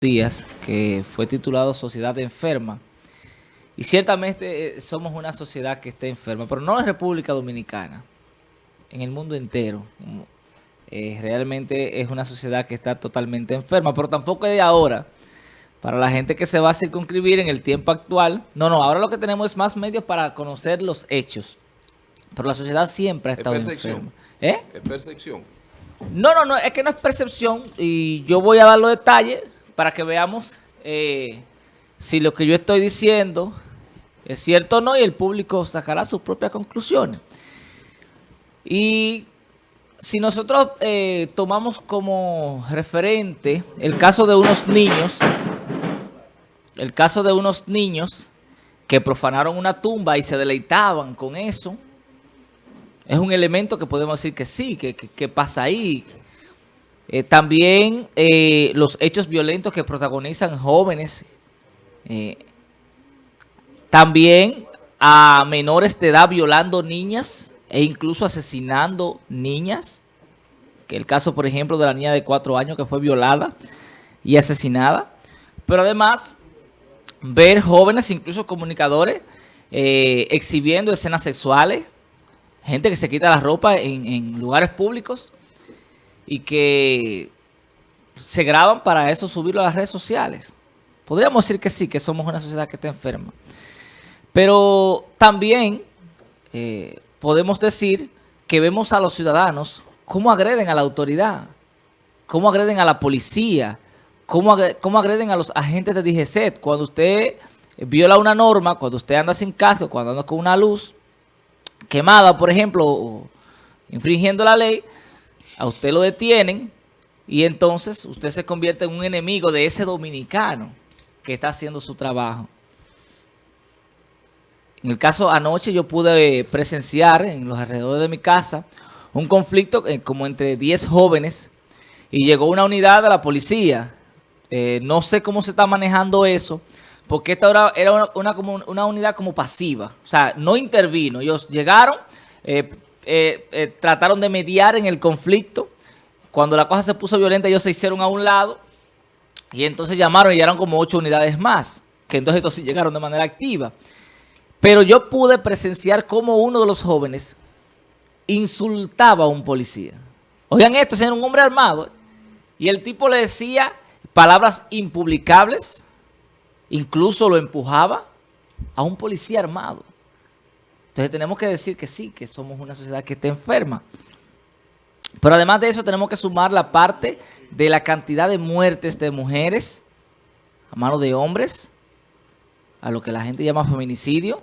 días que fue titulado Sociedad Enferma. Y ciertamente eh, somos una sociedad que está enferma, pero no en República Dominicana, en el mundo entero. Eh, realmente es una sociedad que está totalmente enferma, pero tampoco es de ahora. Para la gente que se va a circunscribir en el tiempo actual, no, no, ahora lo que tenemos es más medios para conocer los hechos. Pero la sociedad siempre ha estado enferma. ¿Eh? Es percepción. No, no, no, es que no es percepción y yo voy a dar los detalles para que veamos eh, si lo que yo estoy diciendo es cierto o no y el público sacará sus propias conclusiones. Y si nosotros eh, tomamos como referente el caso de unos niños, el caso de unos niños que profanaron una tumba y se deleitaban con eso, es un elemento que podemos decir que sí, que pasa ahí, eh, también eh, los hechos violentos que protagonizan jóvenes. Eh, también a menores de edad violando niñas e incluso asesinando niñas. Que el caso, por ejemplo, de la niña de cuatro años que fue violada y asesinada. Pero además, ver jóvenes, incluso comunicadores, exhibiendo escenas sexuales. Gente que se quita la ropa en lugares públicos y que se graban para eso subirlo a las redes sociales. Podríamos decir que sí, que somos una sociedad que está enferma. Pero también eh, podemos decir que vemos a los ciudadanos cómo agreden a la autoridad, cómo agreden a la policía, cómo, agreden a los agentes de DGCET. Cuando usted viola una norma, cuando usted anda sin casco, cuando anda con una luz quemada, por ejemplo, infringiendo la ley, a usted lo detienen y entonces usted se convierte en un enemigo de ese dominicano que está haciendo su trabajo. En el caso anoche yo pude presenciar en los alrededores de mi casa un conflicto eh, como entre 10 jóvenes y llegó una unidad de la policía. Eh, no sé cómo se está manejando eso, porque esta era, una, como una unidad como pasiva. O sea, no intervino. Ellos llegaron, eh, eh, eh, trataron de mediar en el conflicto. Cuando la cosa se puso violenta, ellos se hicieron a un lado y entonces llamaron y llegaron como ocho unidades más, que entonces estos sí llegaron de manera activa. Pero yo pude presenciar cómo uno de los jóvenes insultaba a un policía. Oigan esto, era un hombre armado. Y el tipo le decía palabras impublicables, incluso lo empujaba a un policía armado. Entonces tenemos que decir que sí, que somos una sociedad que está enferma. Pero además de eso tenemos que sumar la parte de la cantidad de muertes de mujeres a mano de hombres, a lo que la gente llama feminicidio.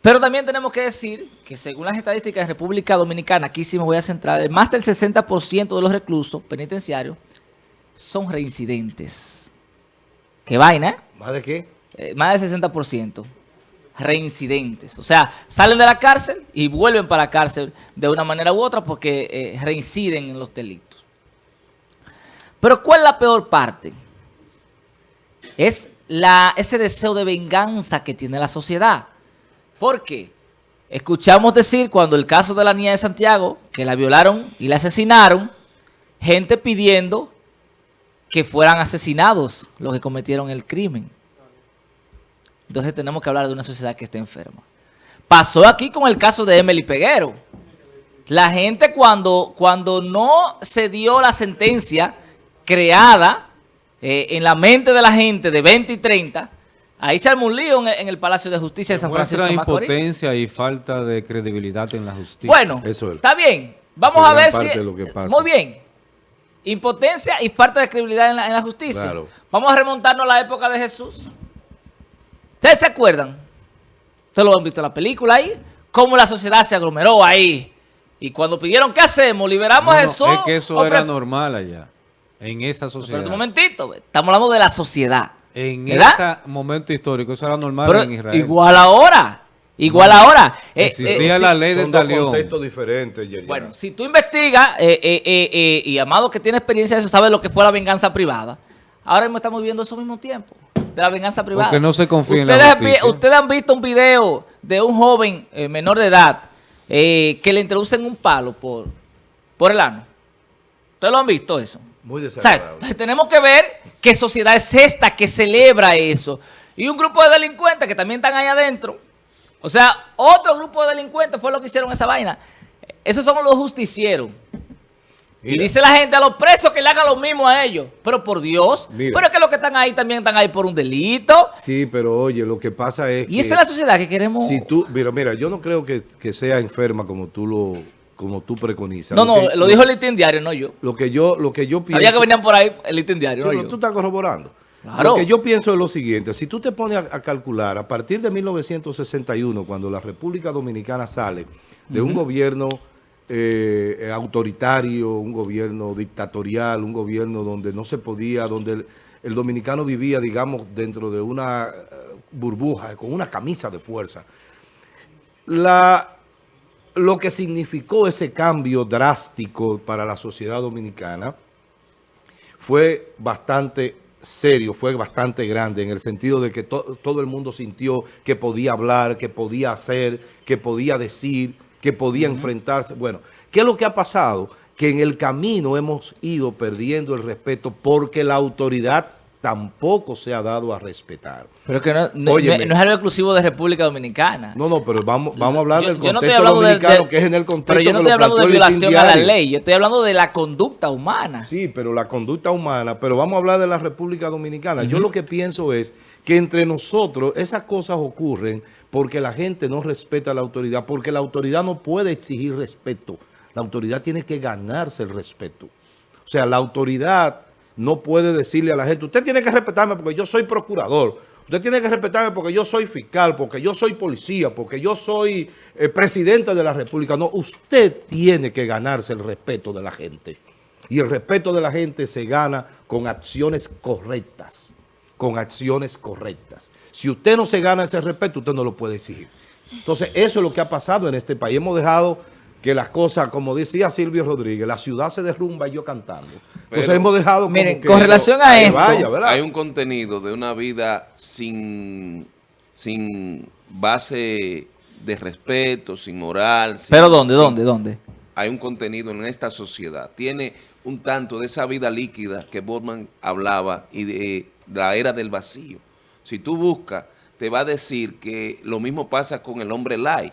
Pero también tenemos que decir que según las estadísticas de República Dominicana, aquí sí me voy a centrar, más del 60% de los reclusos penitenciarios son reincidentes. ¿Qué vaina? Eh? ¿Más de qué? Eh, más del 60% reincidentes. O sea, salen de la cárcel y vuelven para la cárcel de una manera u otra porque eh, reinciden en los delitos. Pero ¿cuál es la peor parte? Es la, ese deseo de venganza que tiene la sociedad. Porque escuchamos decir cuando el caso de la niña de Santiago, que la violaron y la asesinaron, gente pidiendo que fueran asesinados los que cometieron el crimen. Entonces tenemos que hablar de una sociedad que está enferma. Pasó aquí con el caso de Emily Peguero. La gente cuando, cuando no se dio la sentencia creada eh, en la mente de la gente de 20 y 30, ahí se armó un lío en, el Palacio de Justicia de San Francisco de Macorís. impotencia y falta de credibilidad en la justicia. Bueno, está bien. Vamos a ver si... Muy bien. Impotencia y falta de credibilidad en la, justicia. Vamos a remontarnos a la época de Jesús. ¿Ustedes se acuerdan? Ustedes lo han visto en la película ahí. Cómo la sociedad se aglomeró ahí. Y cuando pidieron, ¿qué hacemos? ¿Liberamos a Jesús? es que eso era normal allá. En esa sociedad. Pero un momentito. Estamos hablando de la sociedad. En ese momento histórico. Eso era normal en Israel. Igual ahora. Igual ahora. Eh, Existía eh, la ley de Son contextos diferentes, Bueno, si tú investigas, eh, y Amado que tiene experiencia de eso, sabe lo que fue la venganza privada. Ahora mismo estamos viviendo eso al mismo tiempo de la venganza privada. Porque no se confía ustedes, en la Ustedes han visto un video de un joven eh, menor de edad eh, que le introducen un palo por, por el ano. ¿Ustedes lo han visto eso? Muy O sea, desagradable. tenemos que ver qué sociedad es esta que celebra eso. Y un grupo de delincuentes que también están ahí adentro. O sea, otro grupo de delincuentes fue lo que hicieron esa vaina. Esos son los justicieros. Y dice la gente a los presos que le hagan lo mismo a ellos. Pero por Dios. Mira. Pero es que los que están ahí también están ahí por un delito. Sí, pero oye, lo que pasa es Y que... esa es la sociedad que queremos. Si tú, mira, mira, yo no creo que, que sea enferma como tú lo, como tú preconizas. no, no, que- lo dijo el listín diario, no yo. Lo que yo, lo que yo pienso. Sabía que venían por ahí el listín diario, Sí, no yo. tú estás corroborando. Claro. Lo que yo pienso es lo siguiente, si tú te pones a, a calcular, a partir de 1961, cuando la República Dominicana sale de un gobierno eh, eh, autoritario, un gobierno dictatorial, un gobierno donde no se podía, donde el, dominicano vivía, digamos, dentro de una eh, burbuja, con una camisa de fuerza. Lo que significó ese cambio drástico para la sociedad dominicana fue bastante serio, fue bastante grande en el sentido de que to- todo el mundo sintió que podía hablar, que podía hacer, que podía decir, que podía enfrentarse. Bueno, ¿qué es lo que ha pasado? Que en el camino hemos ido perdiendo el respeto porque la autoridad tampoco se ha dado a respetar. Pero que no, no- Óyeme. no es algo exclusivo de República Dominicana. No, no, pero vamos, vamos a hablar Yo- del no contexto de- dominicano, de- que es en el contexto Pero yo no estoy hablando de violación a la ley, yo estoy hablando de la conducta humana. Sí, pero la conducta humana, pero vamos a hablar de la República Dominicana. Yo lo que pienso es que entre nosotros esas cosas ocurren porque la gente no respeta a la autoridad, porque la autoridad no puede exigir respeto. La autoridad tiene que ganarse el respeto. O sea, la autoridad no puede decirle a la gente, usted tiene que respetarme porque yo soy procurador, usted tiene que respetarme porque yo soy fiscal, porque yo soy policía, porque yo soy eh, presidente de la República. No, usted tiene que ganarse el respeto de la gente. Y el respeto de la gente se gana con acciones correctas, con acciones correctas. Si usted no se gana ese respeto, usted no lo puede exigir. Entonces, eso es lo que ha pasado en este país. Hemos dejado que las cosas, como decía Silvio Rodríguez, la ciudad se derrumba y yo cantando. Entonces Pero- hemos dejado como Miren, que- con relación a esto, vaya, ¿verdad? Hay un contenido de una vida sin, sin base de respeto, sin moral. sin- ¿Pero dónde, sin- dónde, dónde? Hay un contenido en esta sociedad. Tiene un tanto de esa vida líquida que Borman hablaba y de la era del vacío. Si tú buscas, te va a decir que lo mismo pasa con el hombre light.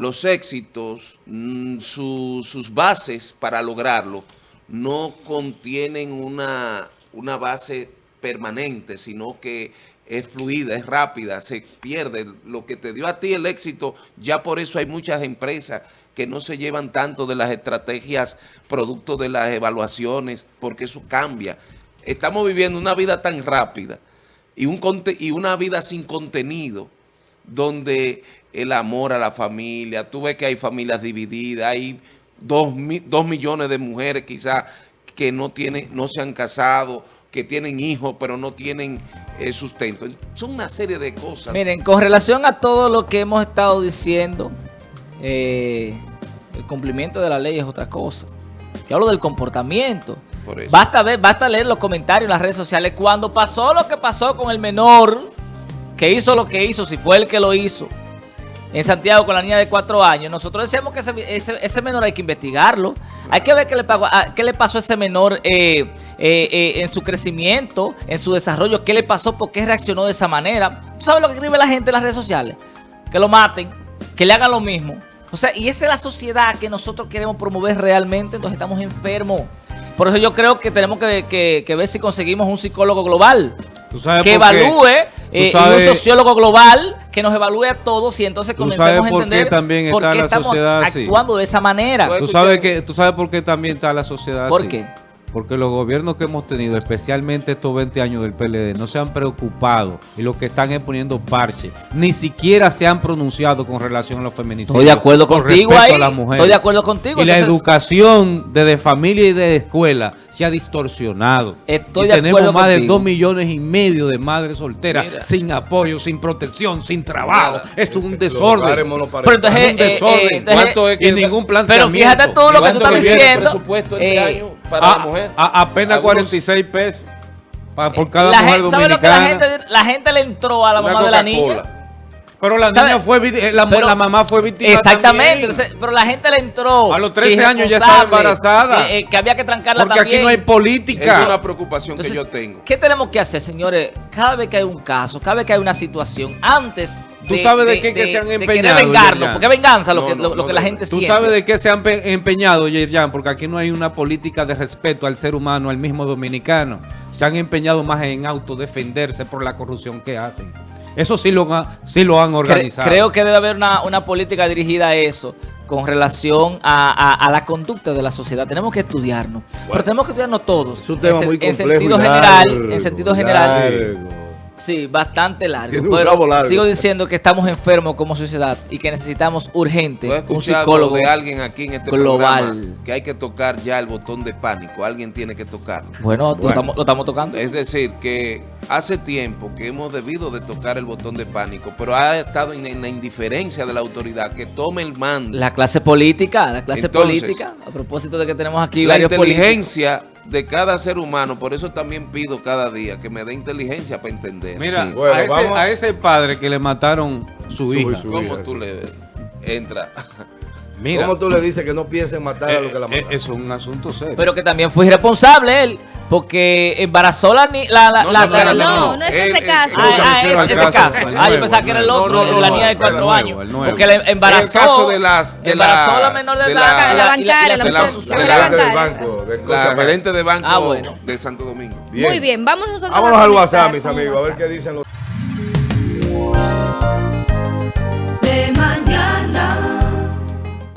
Los éxitos, mm, su- sus bases para lograrlo no contienen una, una base permanente, sino que es fluida, es rápida, se pierde. Lo que te dio a ti el éxito, ya por eso hay muchas empresas que no se llevan tanto de las estrategias producto de las evaluaciones, porque eso cambia. Estamos viviendo una vida tan rápida y, un y una vida sin contenido, donde el amor a la familia, tú ves que hay familias divididas, hay dos, dos millones de mujeres quizás que no tienen, no se han casado, que tienen hijos pero no tienen eh, sustento. Son una serie de cosas. Miren, con relación a todo lo que hemos estado diciendo, eh, el cumplimiento de la ley es otra cosa. Yo hablo del comportamiento. Por eso. Basta ver, basta leer los comentarios en las redes sociales. Cuando pasó lo que pasó con el menor, que hizo lo que hizo, si fue el que lo hizo, en Santiago con la niña de cuatro años, nosotros decíamos que ese, menor hay que investigarlo. Hay que ver qué le, pagó- a- qué le pasó a ese menor eh, eh, eh, en su crecimiento, en su desarrollo, qué le pasó, por qué reaccionó de esa manera. ¿Tú sabes lo que escribe la gente en las redes sociales? Que lo maten, que le hagan lo mismo. O sea, y esa es la sociedad que nosotros queremos promover realmente, entonces estamos enfermos. Por eso yo creo que tenemos que ver si conseguimos un psicólogo global ¿Tú sabes que por qué? evalúe eh, y un sociólogo global que nos evalúe a todos y entonces comencemos a por qué entender también por está qué la estamos sociedad así. actuando de esa manera. ¿Tú sabes, que, ¿Tú sabes por qué también está la sociedad ¿Por así? qué? Porque los gobiernos que hemos tenido, especialmente estos 20 años del PLD, no se han preocupado y lo que están es poniendo parche. Ni siquiera se han pronunciado con relación a los feminicidios. Estoy de acuerdo con contigo respecto ahí. a las mujeres. Estoy de acuerdo contigo. Y la educación desde familia y de escuela se ha distorsionado. Estoy y de tenemos acuerdo más de contigo. dos millones y medio de madres solteras Mira. sin apoyo, sin protección, sin trabajo. Esto es un desorden. Pero entonces, Es un eh, desorden. eh, entonces- ¿Cuánto es que y ningún Pero planteamiento. fíjate tú lo que tú ¿Cuánto estás diciendo. presupuesto este eh, año para a, la mujer? a- apenas Algunos- 46 pesos pa- por cada la mujer gente, ¿sabe lo que la dominicana. gente, la gente le entró a la mamá de la niña? Pero la ¿Sabe? niña fue, eh, la, Pero- la mamá fue víctima Exactamente, entonces, pero la gente le entró. A los 13 que años ya estaba embarazada. Que, eh, que había que trancarla Porque también. aquí no hay Es política. una preocupación Entonces, que yo tengo. ¿Qué tenemos que hacer, señores? Cada vez que hay un caso, cada vez que hay una situación, antes ¿Tú sabes de qué que se han empeñado, porque venganza lo No, que, no, lo, lo no que la gente Tú siente. sabes de qué se han pe- empeñado, Yerjan, porque aquí no hay una política de respeto al ser humano, al mismo dominicano. Se han empeñado más en autodefenderse por la corrupción que hacen. Eso sí lo, han- sí lo han organizado. creo que debe haber una, una política dirigida a eso con relación a, a- a la conducta de la sociedad. Tenemos que estudiarnos. Pero tenemos que estudiarnos todos. Es un tema en, muy en complejo sentido y general, largo, en sentido general. largo. Sí, bastante largo. Pero largo. sigo diciendo que estamos enfermos como sociedad y que necesitamos urgente un psicólogo. de alguien aquí en este global. programa que hay que tocar ya el botón de pánico. Alguien tiene que tocarlo. Bueno, Lo, estamos, lo estamos tocando. Es decir, que hace tiempo que hemos debido de tocar el botón de pánico, pero ha estado en, en la indiferencia de la autoridad que tome el mando. La clase política, la clase Entonces, política, a propósito de que tenemos aquí la varios políticos. De cada ser humano, por eso también pido cada día que me dé inteligencia para entender. Mira, Sí. Bueno, a, ese, a padre que le mataron su, Su- hija. su- ¿Cómo hija, tú sí. le entras? Mira, ¿Cómo tú le dices que no piense en matar a lo que la eh, mataron? eh, eso es un asunto serio. Pero que también fue irresponsable él, porque embarazó la ni- la, la, No, la- no, la- no, no es ese caso. Ah, ah, al este caso, Ah, yo pensaba que era el otro, la No, niña de no, cuatro años. Porque le embarazó, El caso de las- de embarazó la- a la menor de edad. la- bancaria, la gerente del bancaria. banco. de La gerente de banco Ah, bueno. de Santo Domingo. Bien. Muy bien, vamos nosotros Vámonos a al WhatsApp, mis amigos, a ver qué dicen los...